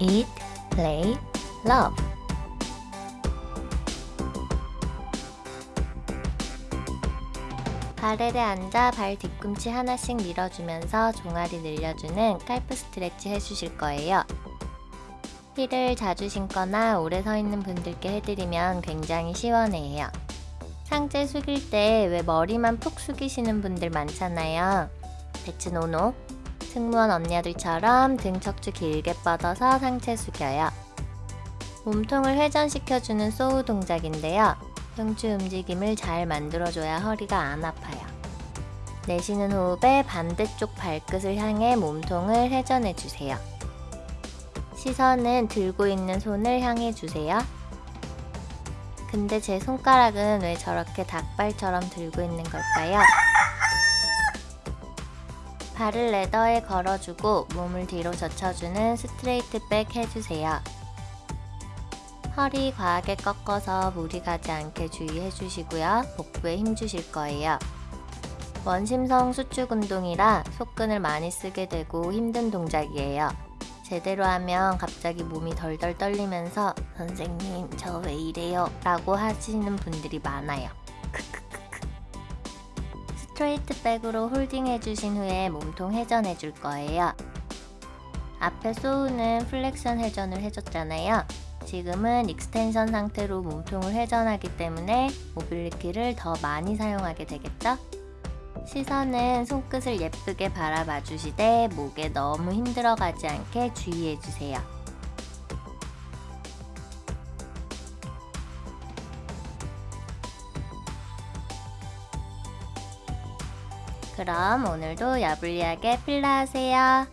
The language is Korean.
Eat, play, love. 발에를 앉아 발 뒤꿈치 하나씩 밀어주면서 종아리 늘려주는 깔프 스트레치 해주실 거예요. 힐을 자주 신거나 오래 서 있는 분들께 해드리면 굉장히 시원해요. 상체 숙일 때 왜 머리만 푹 숙이시는 분들 많잖아요. 대츠 노노. 승무원 언니들처럼 등 척추 길게 뻗어서 상체 숙여요. 몸통을 회전시켜주는 소우 동작인데요. 흉추 움직임을 잘 만들어줘야 허리가 안 아파요. 내쉬는 호흡에 반대쪽 발끝을 향해 몸통을 회전해주세요. 시선은 들고 있는 손을 향해 주세요. 근데 제 손가락은 왜 저렇게 닭발처럼 들고 있는 걸까요? 발을 레더에 걸어주고 몸을 뒤로 젖혀주는 스트레이트 백 해주세요. 허리 과하게 꺾어서 무리 가지 않게 주의해 주시고요. 복부에 힘 주실 거예요. 원심성 수축 운동이라 속근을 많이 쓰게 되고 힘든 동작이에요. 제대로 하면 갑자기 몸이 덜덜 떨리면서 선생님 저 왜 이래요? 라고 하시는 분들이 많아요. straight back으로 holding 해 주신 후에 몸통 회전해 줄 거예요. 앞에 saw는 flexion 회전을 해줬잖아요. 지금은 extension 상태로 몸통을 회전하기 때문에 mobility를 더 많이 사용하게 되겠죠? 시선은 손끝을 예쁘게 바라봐 주시되 목에 너무 힘 들어가지 않게 주의해 주세요. 그럼 오늘도 야불리하게 필라 하세요.